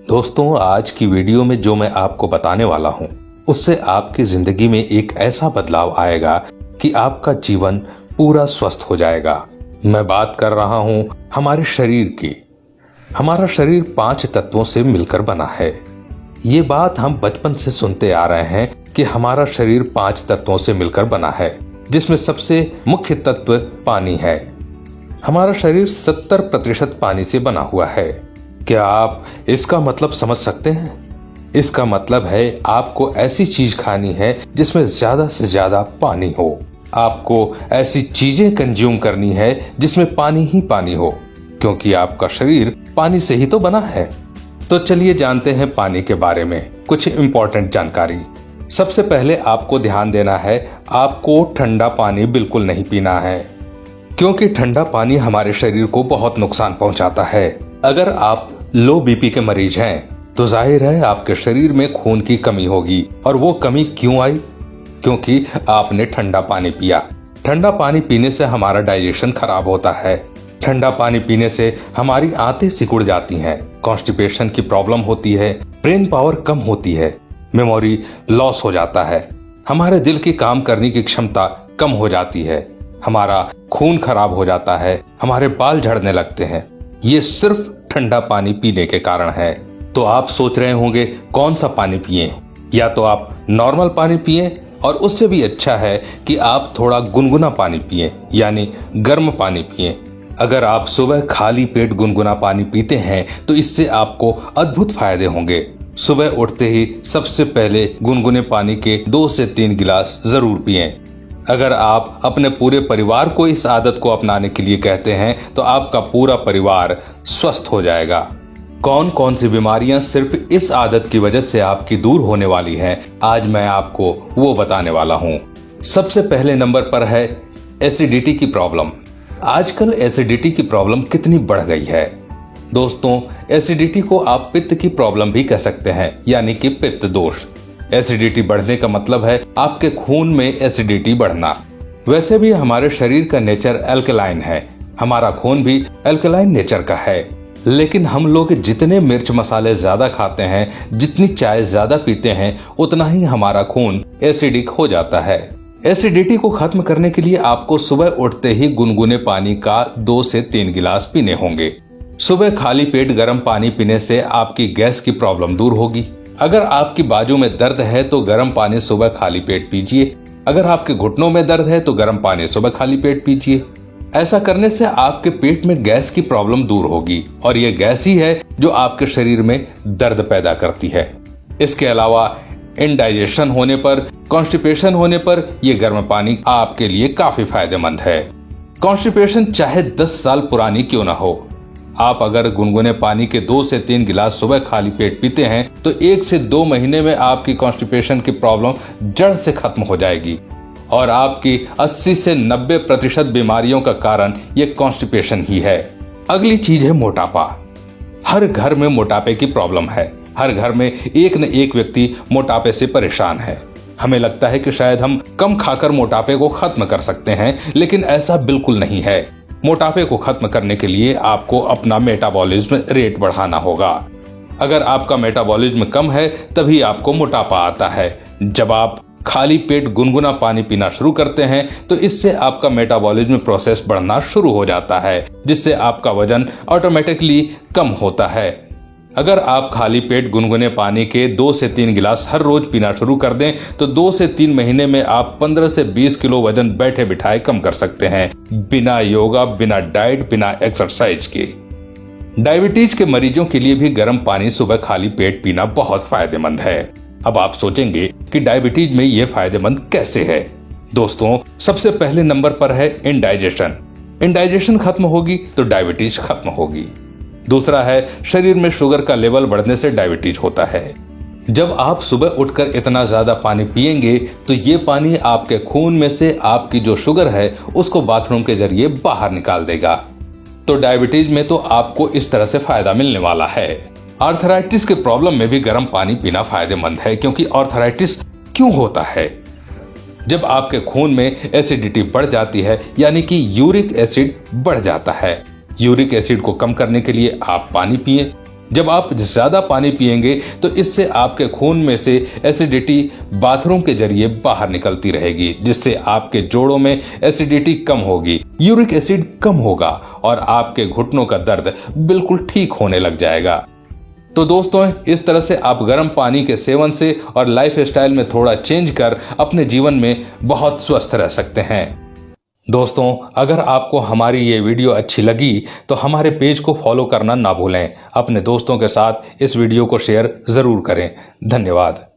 दोस्तों, आज की वीडियो में जो मैं आपको बताने वाला हूँ, उससे आपकी ज़िंदगी में एक ऐसा बदलाव आएगा कि आपका जीवन पूरा स्वस्थ हो जाएगा। मैं बात कर रहा हूँ हमारे शरीर की। हमारा शरीर पाँच तत्वों से मिलकर बना है। ये बात हम बचपन से सुनते आ रहे हैं कि हमारा शरीर पाँच तत्वों से मिलकर बना है, जिसमें सबसे मुख्य तत्व पानी है। हमारा शरीर सत्तर प्रतिशत पानी से बना हुआ है। क्या आप इसका मतलब समझ सकते हैं? इसका मतलब है आपको ऐसी चीज़ खानी है जिसमें ज़्यादा से ज़्यादा पानी हो। आपको ऐसी चीज़ें कंज्यूम करनी है जिसमें पानी ही पानी हो, क्योंकि आपका शरीर पानी से ही तो बना है। तो चलिए जानते हैं पानी के बारे में कुछ इम्पोर्टेंट जानकारी। सबसे पहले आपको ध्यान देना है, आपको ठंडा पानी बिल्कुल नहीं पीना है, क्योंकि ठंडा पानी हमारे शरीर को बहुत नुकसान पहुंचाता है। अगर आप लो बीपी के मरीज़ हैं तो ज़ाहिर है आपके शरीर में खून की कमी होगी। और वो कमी क्यों आई? क्योंकि आपने ठंडा पानी पिया। ठंडा पानी पीने से हमारा डाइजेशन खराब होता है। ठंडा पानी पीने से हमारी आंतें सिकुड़ जाती हैं, कॉन्स्टिपेशन की प्रॉब्लम होती है, ब्रेन पावर कम होती है, मेमोरी लॉस हो जाता है। हमारे दिल की काम करने की क्षमता कम हो जाती है। हमारा खून खराब हो जाता है, हमारे बाल झड़ने लगते हैं। ये सिर्फ़ ठंडा पानी पीने के कारण है। तो आप सोच रहे होंगे, कौन सा पानी पिए? या तो आप नॉर्मल पानी पिए, और उससे भी अच्छा है कि आप थोड़ा गुनगुना पानी पिए, यानी गर्म पानी पिए। अगर आप सुबह खाली पेट गुनगुना पानी पीते हैं तो इससे आपको अद्भुत फ़ायदे होंगे। सुबह उठते ही सबसे पहले गुनगुने पानी के दो से तीन गिलास ज़रूर पिए। अगर आप अपने पूरे परिवार को इस आदत को अपनाने के लिए कहते हैं तो आपका पूरा परिवार स्वस्थ हो जाएगा। कौन कौन सी बीमारियाँ सिर्फ़ इस आदत की वजह से आपकी दूर होने वाली हैं, आज मैं आपको वो बताने वाला हूँ। सबसे पहले नंबर पर है एसिडिटी की प्रॉब्लम। आजकल एसिडिटी की प्रॉब्लम कितनी बढ़ गई है। दोस्तों, एसिडिटी को आप पित्त की प्रॉब्लम भी कह सकते हैं, यानी कि पित्त दोष। एसिडिटी बढ़ने का मतलब है आपके खून में एसिडिटी बढ़ना। वैसे भी हमारे शरीर का नेचर एल्कलाइन है। हमारा खून भी एल्कलाइन नेचर का है। लेकिन हम लोग जितने मिर्च मसाले ज़्यादा खाते हैं, जितनी चाय ज़्यादा पीते हैं, उतना ही हमारा खून एसिडिक हो जाता है। एसिडिटी को खत्म करने के लिए आपको सुबह उठते ही गुनगुने पानी का दो से तीन गिलास पीने होंगे। सुबह खाली पेट गर्म पानी पीने से आपकी गैस की प्रॉब्लम दूर होगी। अगर आपकी बाजू में दर्द है तो गर्म पानी सुबह खाली पेट पीजिए। अगर आपके घुटनों में दर्द है तो गर्म पानी सुबह खाली पेट पीजिए। ऐसा करने से आपके पेट में गैस की प्रॉब्लम दूर होगी और ये गैस ही है जो आपके शरीर में दर्द पैदा करती है। इसके अलावा इनडाइजेशन होने पर कॉन्स्टिपेशन होने पर यह गर्म पानी आपके लिए काफ़ी फ़ायदेमंद है। कॉन्स्टिपेशन चाहे 10 साल पुरानी क्यों ना हो। आप अगर गुनगुने पानी के दो से तीन गिलास सुबह खाली पेट पीते हैं तो एक से दो महीने में आपकी कॉन्स्टिपेशन की प्रॉब्लम जड़ से खत्म हो जाएगी। और आपकी 80 से 90 प्रतिशत बीमारियों का कारण ये कॉन्स्टिपेशन ही है। अगली चीज़ है मोटापा। हर घर में मोटापे की प्रॉब्लम है। हर घर में एक न एक व्यक्ति मोटापे से परेशान है। हमें लगता है कि शायद हम कम खाकर मोटापे को खत्म कर सकते हैं, लेकिन ऐसा बिल्कुल नहीं है। मोटापे को खत्म करने के लिए आपको अपना मेटाबॉलिज्म रेट बढ़ाना होगा। अगर आपका मेटाबॉलिज्म कम है, तभी आपको मोटापा आता है। जब आप खाली पेट गुनगुना पानी पीना शुरू करते हैं तो इससे आपका मेटाबॉलिज्म प्रोसेस बढ़ना शुरू हो जाता है, जिससे आपका वज़न ऑटोमेटिकली कम होता है। अगर आप खाली पेट गुनगुने पानी के दो से तीन गिलास हर रोज पीना शुरू कर दें तो दो से तीन महीने में आप 15 से 20 किलो वज़न बैठे बिठाए कम कर सकते हैं। बिना योगा, बिना डाइट, बिना एक्सरसाइज के। डायबिटीज़ के मरीजों के लिए भी गर्म पानी सुबह खाली पेट पीना बहुत फ़ायदेमंद है। अब आप सोचेंगे कि डायबिटीज़ में ये फ़ायदेमंद कैसे है। दोस्तों, सबसे पहले नंबर पर है इनडाइजेशन इनडाइजेशन खत्म होगी तो डायबिटीज़ खत्म होगी। दूसरा है, शरीर में शुगर का लेवल बढ़ने से डायबिटीज़ होता है। जब आप सुबह उठकर इतना ज़्यादा पानी पिएँगे तो ये पानी आपके खून में से आपकी जो शुगर है, उसको बाथरूम के ज़रिए बाहर निकाल देगा। तो डायबिटीज़ में तो आपको इस तरह से फ़ायदा मिलने वाला है। आर्थराइटिस के प्रॉब्लम में भी गर्म पानी पीना फ़ायदेमंद है, क्योंकि आर्थराइटिस क्यों होता है? जब आपके खून में एसिडिटी बढ़ जाती है, यानी कि यूरिक एसिड बढ़ जाता है। यूरिक एसिड को कम करने के लिए आप पानी पिए। जब आप ज़्यादा पानी पिएँगे तो इससे आपके खून में से एसिडिटी बाथरूम के ज़रिए बाहर निकलती रहेगी, जिससे आपके जोड़ों में एसिडिटी कम होगी। यूरिक एसिड कम होगा और आपके घुटनों का दर्द बिल्कुल ठीक होने लग जाएगा। तो दोस्तों, इस तरह से आप गर्म पानी के सेवन से और लाइफ में थोड़ा चेंज कर अपने जीवन में बहुत स्वस्थ रह सकते हैं। दोस्तों, अगर आपको हमारी ये वीडियो अच्छी लगी तो हमारे पेज को फॉलो करना ना भूलें। अपने दोस्तों के साथ इस वीडियो को शेयर ज़रूर करें। धन्यवाद।